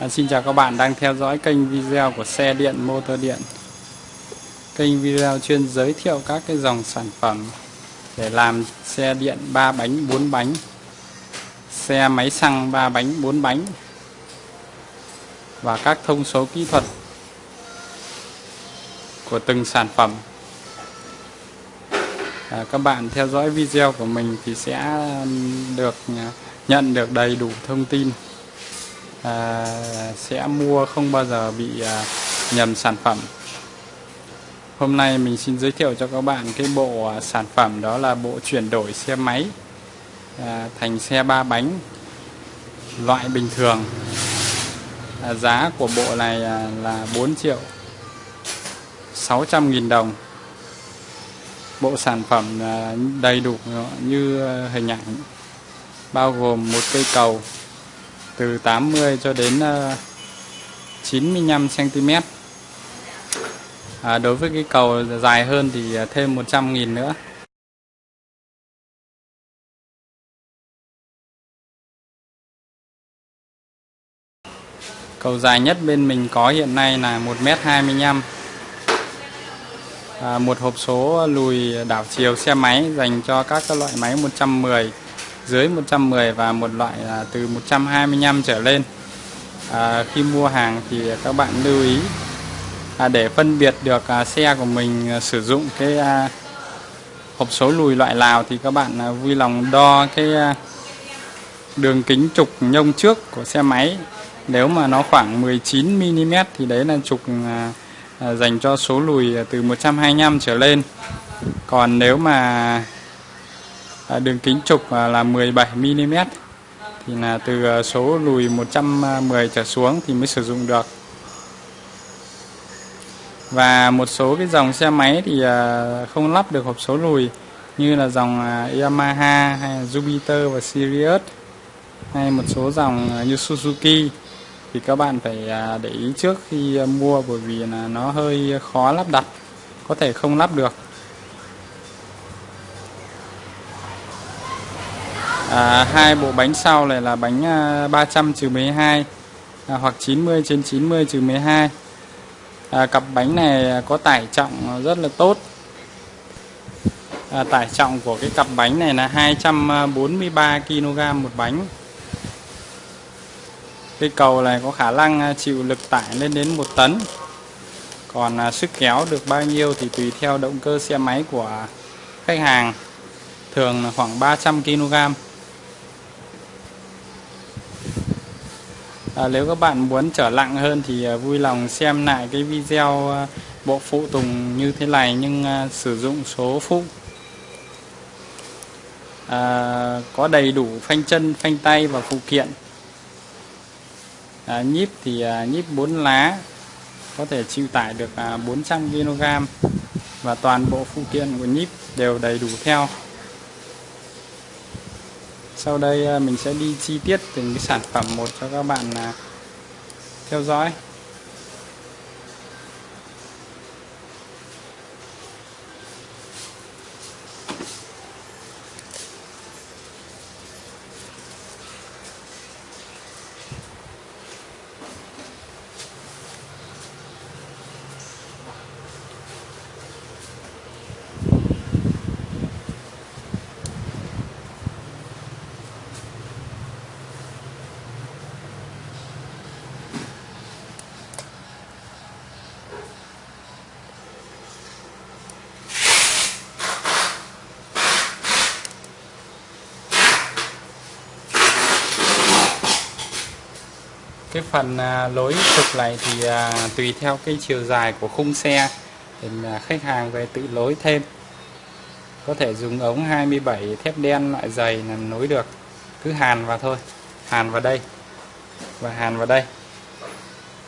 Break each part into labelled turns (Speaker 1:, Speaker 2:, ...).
Speaker 1: À, xin chào các bạn đang theo dõi kênh video của xe điện motor điện. Kênh video chuyên giới thiệu các cái dòng sản phẩm để làm xe điện 3 bánh 4 bánh. Xe máy xăng 3 bánh 4 bánh. Và các thông số kỹ thuật của từng sản phẩm. À, các bạn theo dõi video của mình thì sẽ được à, nhận được đầy đủ thông tin à, sẽ mua không bao giờ bị à, nhầm sản phẩm. Hôm nay mình xin giới thiệu cho các bạn cái bộ à, sản phẩm đó là bộ chuyển đổi xe máy à, thành xe ba bánh loại bình thường. À, giá của bộ này à, là 4 triệu 600 nghìn đồng. Bộ sản phẩm à, đầy đủ như à, hình ảnh bao gồm một cây cầu từ 80 cho đến ờ, 95 cm à, đối với cái cầu dài hơn thì ờ, thêm 100.000 nữa. Cầu dài nhất bên mình có hiện nay là 1m25 à, một hộp số lùi đảo chiều xe máy dành cho các loại máy 110 dưới 110 và một loại là từ 125 trở lên. À, khi mua hàng thì các bạn lưu ý à, để phân biệt được à, xe của mình à, sử dụng cái à, hộp số lùi loại nào thì các bạn à, vui lòng đo cái à, đường kính trục nhông trước của xe máy. Nếu mà nó khoảng 19 mm thì đấy là trục à, à, dành cho số lùi từ 125 trở lên. Còn nếu mà À, đường kính trục à, là 17 mm thì là từ à, số lùi 110 trở xuống thì mới sử dụng được. Và một số cái dòng xe máy thì không lắp được hộp số lùi, như là dòng Yamaha hay Jupiter và Sirius, hay một số dòng như Suzuki. Thì các bạn phải để ý trước khi mua, bởi vì là nó hơi khó lắp đặt, có thể không lắp được. À, hai bộ bánh sau này là bánh à, 300 trừ 12 à, hoặc 90 trên 90 trừ 12 à, cặp bánh này có tải trọng rất là tốt. À, tải trọng của cái cặp bánh này là 243 kg một bánh. Cái cầu này có khả năng à, chịu lực tải lên đến 1 tấn. Còn à, sức kéo được bao nhiêu thì tùy theo động cơ xe máy của khách hàng. Thường là khoảng 300 kg. À, nếu các bạn muốn trở nặng hơn thì à, vui lòng xem lại cái video à, bộ phụ tùng như thế này nhưng à, sử dụng số phụ. À, có đầy đủ phanh chân phanh tay và phụ kiện. À, nhíp thì à, nhíp 4 lá có thể chịu tải được à, 400 kg và toàn bộ phụ kiện của nhíp đều đầy đủ theo sau đây à, mình sẽ đi chi tiết từng cái sản phẩm một cho các bạn à, theo dõi. Cái phần à, lối trục này thì à, tùy theo cái chiều dài của khung xe thì à, khách hàng về tự lối thêm. Có thể dùng ống 27 thép đen loại dày là nối được cứ hàn vào thôi hàn vào đây và hàn vào đây.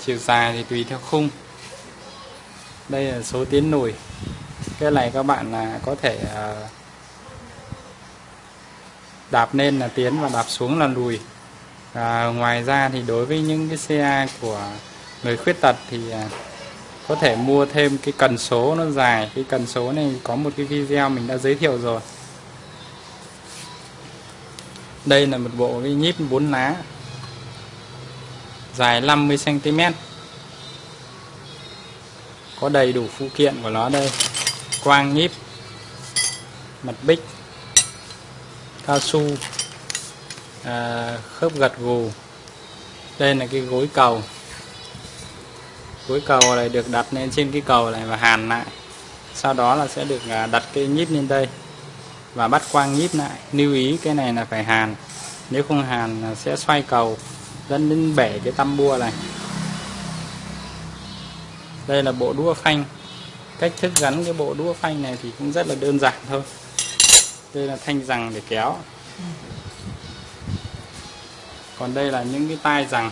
Speaker 1: Chiều dài thì tùy theo khung. Đây là số tiến lùi cái này các bạn là có thể à, đạp lên là tiến và đạp xuống là lùi à, ngoài ra thì đối với những cái xe của người khuyết tật thì à, có thể mua thêm cái cần số nó dài. Cái cần số này có một cái video mình đã giới thiệu rồi. Đây là một bộ cái nhíp bốn lá dài 50 cm có đầy đủ phụ kiện của nó đây. Quang nhíp mặt bích cao su à, khớp gật gù. Đây là cái gối cầu. Gối cầu này được đặt lên trên cái cầu này và hàn lại. Sau đó là sẽ được à, đặt cái nhíp lên đây và bắt quang nhíp lại. Lưu ý cái này là phải hàn. Nếu không hàn sẽ xoay cầu dẫn đến bể cái tăm bua này. Đây là bộ đũa phanh. Cách thức gắn cái bộ đũa phanh này thì cũng rất là đơn giản thôi. Đây là thanh rằng để kéo còn đây là những cái tai rằng.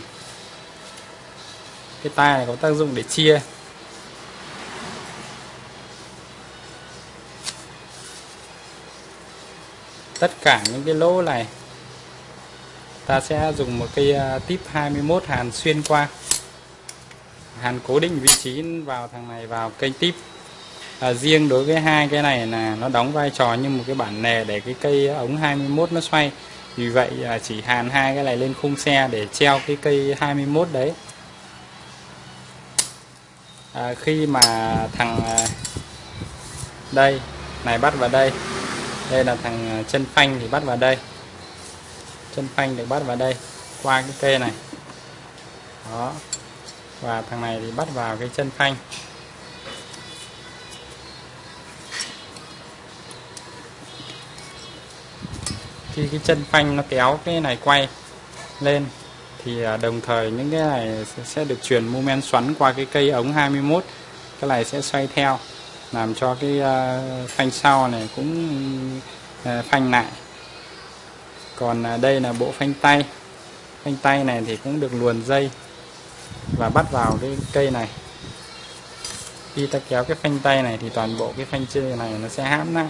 Speaker 1: Cái tai này có tác dụng để chia. Tất cả những cái lỗ này ta sẽ dùng một cây à, tip 21 hàn xuyên qua. Hàn cố định vị trí vào thằng này vào cây tip. À, riêng đối với hai cái này là nó đóng vai trò như một cái bản nề để cái cây ống 21 nó xoay vì vậy à, chỉ hàn hai cái này lên khung xe để treo cái cây 21 đấy. À, khi mà thằng à, đây này bắt vào đây. Đây là thằng à, chân phanh thì bắt vào đây. Chân phanh được bắt vào đây qua cái cây này. Đó. Và thằng này thì bắt vào cái chân phanh. Khi cái chân phanh nó kéo cái này quay lên thì à, đồng thời những cái này sẽ được truyền mô men xoắn qua cái cây ống 21 cái này sẽ xoay theo, làm cho cái à, phanh sau này cũng à, phanh lại. Còn đây là bộ phanh tay. Phanh tay này thì cũng được luồn dây và bắt vào cái cây này. Khi ta kéo cái phanh tay này thì toàn bộ cái phanh chơi này nó sẽ hãm lại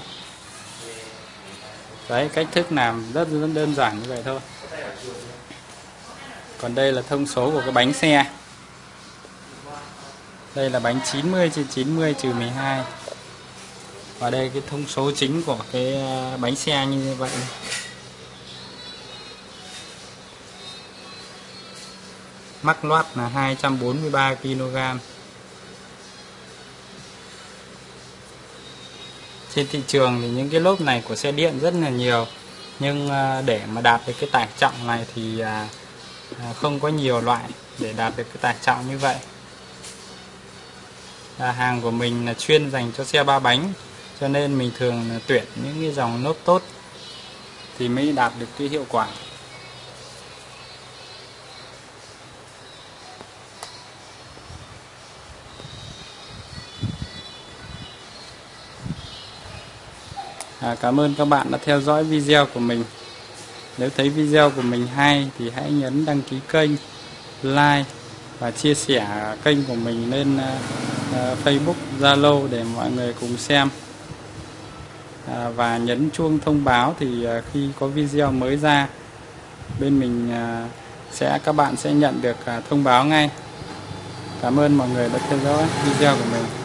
Speaker 1: đấy cách thức làm rất, rất đơn giản như vậy thôi. Còn đây là thông số của cái bánh xe. Đây là bánh 90 trên 90 trừ 12 và đây cái thông số chính của cái à, bánh xe như vậy. Mắc loát là 243 kg trên thị trường thì những cái lốp này của xe điện rất là nhiều. Nhưng à, để mà đạt được cái tải trọng này thì à, à, không có nhiều loại để đạt được cái tải trọng như vậy. Là hàng của mình là chuyên dành cho xe ba bánh, cho nên mình thường tuyển những cái dòng lốp tốt thì mới đạt được cái hiệu quả. À, cảm ơn các bạn đã theo dõi video của mình. Nếu thấy video của mình hay thì hãy nhấn đăng ký kênh like và chia sẻ kênh của mình lên uh, Facebook Zalo để mọi người cùng xem. À, và nhấn chuông thông báo thì uh, khi có video mới ra bên mình uh, sẽ các bạn sẽ nhận được uh, thông báo ngay. Cảm ơn mọi người đã theo dõi video của mình.